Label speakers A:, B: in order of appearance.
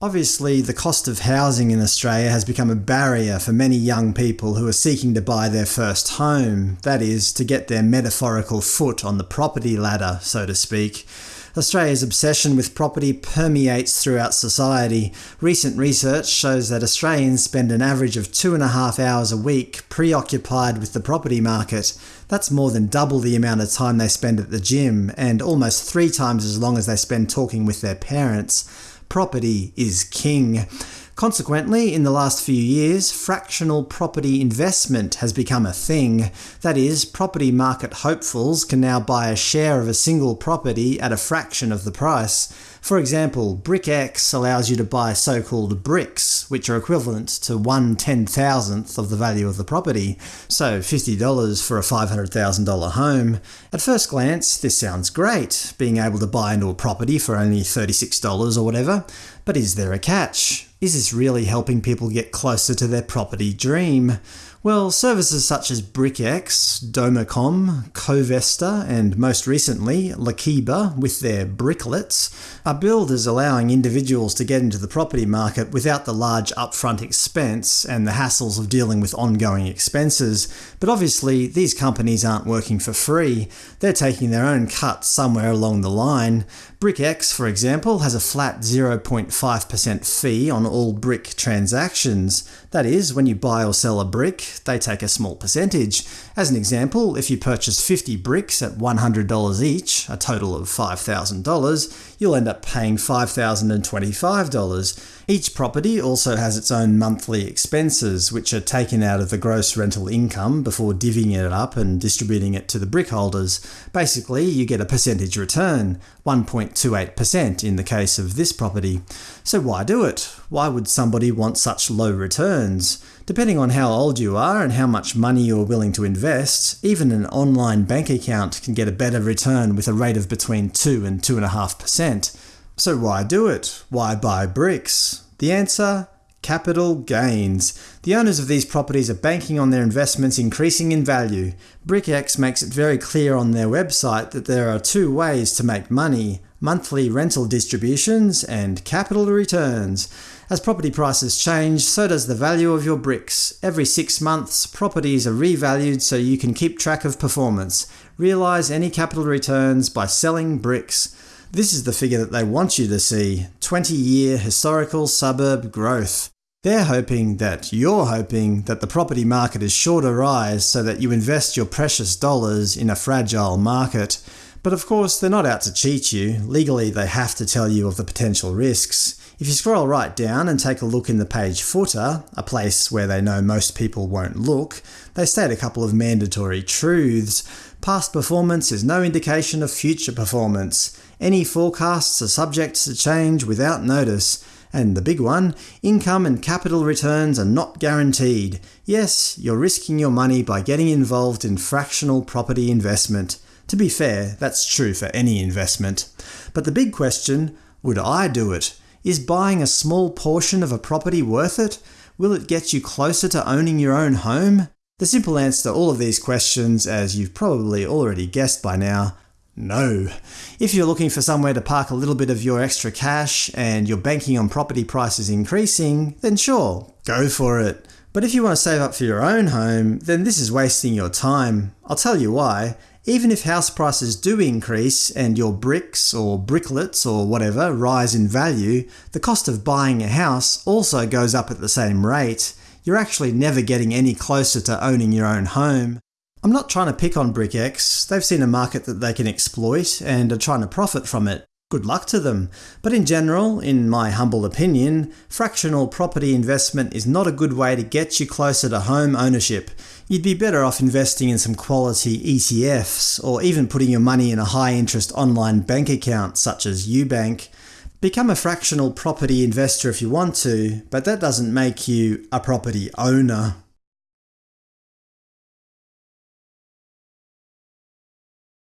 A: Obviously, the cost of housing in Australia has become a barrier for many young people who are seeking to buy their first home, that is, to get their metaphorical foot on the property ladder, so to speak. Australia's obsession with property permeates throughout society. Recent research shows that Australians spend an average of two and a half hours a week preoccupied with the property market. That's more than double the amount of time they spend at the gym, and almost three times as long as they spend talking with their parents. Property is king. Consequently, in the last few years, fractional property investment has become a thing. That is, property market hopefuls can now buy a share of a single property at a fraction of the price. For example, BrickX allows you to buy so-called bricks, which are equivalent to one ten-thousandth of the value of the property, so $50 for a $500,000 home. At first glance, this sounds great, being able to buy into a property for only $36 or whatever. But is there a catch? Is this really helping people get closer to their property dream? Well, services such as BrickX, DomaCom, Covesta, and most recently Lakiba with their bricklets are billed as allowing individuals to get into the property market without the large upfront expense and the hassles of dealing with ongoing expenses. But obviously, these companies aren't working for free. They're taking their own cut somewhere along the line. BrickX, for example, has a flat 0.5% fee on all brick transactions. That is, when you buy or sell a brick, they take a small percentage. As an example, if you purchase 50 bricks at $100 each, a total of $5,000, you'll end up paying $5,025. Each property also has its own monthly expenses, which are taken out of the gross rental income before divvying it up and distributing it to the brick holders. Basically, you get a percentage return, 1.28% in the case of this property. So why do it? Why would somebody want such low returns? Depending on how old you are and how much money you are willing to invest, even an online bank account can get a better return with a rate of between 2 and 2.5%. So why do it? Why buy bricks? The answer? Capital gains. The owners of these properties are banking on their investments increasing in value. BrickX makes it very clear on their website that there are two ways to make money – monthly rental distributions and capital returns. As property prices change, so does the value of your bricks. Every six months, properties are revalued so you can keep track of performance. Realise any capital returns by selling bricks. This is the figure that they want you to see – 20-year historical suburb growth. They're hoping that you're hoping that the property market is sure to rise so that you invest your precious dollars in a fragile market. But of course, they're not out to cheat you. Legally, they have to tell you of the potential risks. If you scroll right down and take a look in the page footer, a place where they know most people won't look, they state a couple of mandatory truths. Past performance is no indication of future performance. Any forecasts are subject to change without notice. And the big one, income and capital returns are not guaranteed. Yes, you're risking your money by getting involved in fractional property investment. To be fair, that's true for any investment. But the big question, would I do it? Is buying a small portion of a property worth it? Will it get you closer to owning your own home? The simple answer to all of these questions, as you've probably already guessed by now, no. If you're looking for somewhere to park a little bit of your extra cash and you're banking on property prices increasing, then sure, go for it. But if you want to save up for your own home, then this is wasting your time. I'll tell you why. Even if house prices do increase and your bricks or bricklets or whatever rise in value, the cost of buying a house also goes up at the same rate. You're actually never getting any closer to owning your own home. I'm not trying to pick on BrickX, they've seen a market that they can exploit and are trying to profit from it. Good luck to them. But in general, in my humble opinion, fractional property investment is not a good way to get you closer to home ownership. You'd be better off investing in some quality ETFs, or even putting your money in a high-interest online bank account such as Ubank. Become a fractional property investor if you want to, but that doesn't make you a property owner.